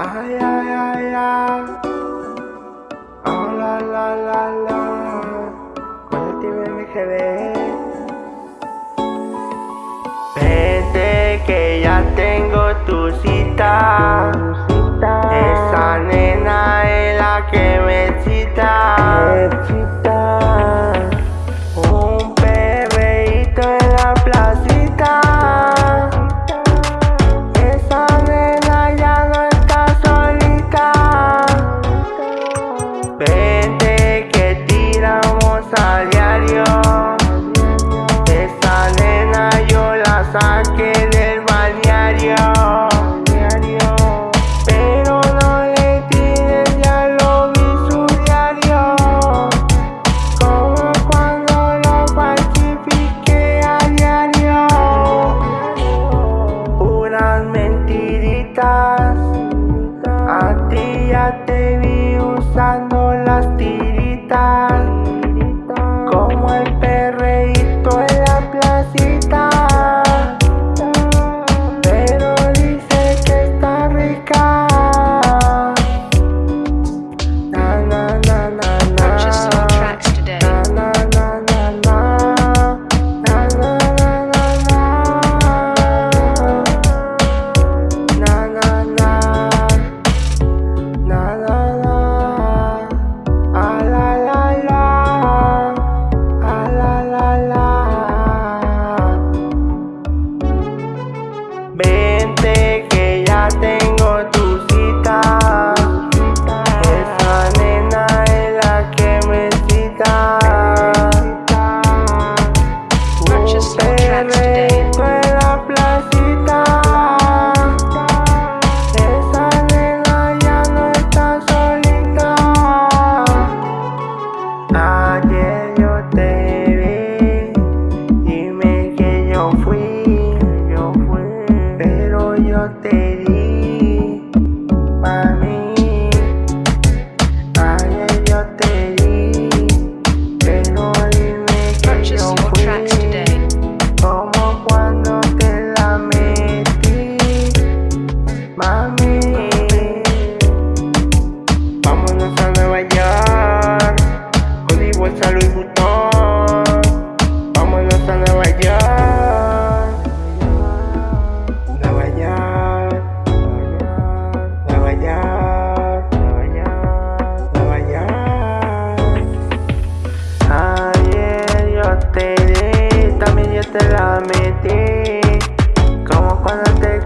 Ay, ay, ay, ay. Oh, la, la, la, la. Con el MGB. Vete que ya tengo tu cita. A diario. Esa nena yo la saqué del balneario. Pero no le tires, ya lo vi diario. Como cuando lo falsifiqué a diario. Puras mentiritas. yo te te la metí, como cuando te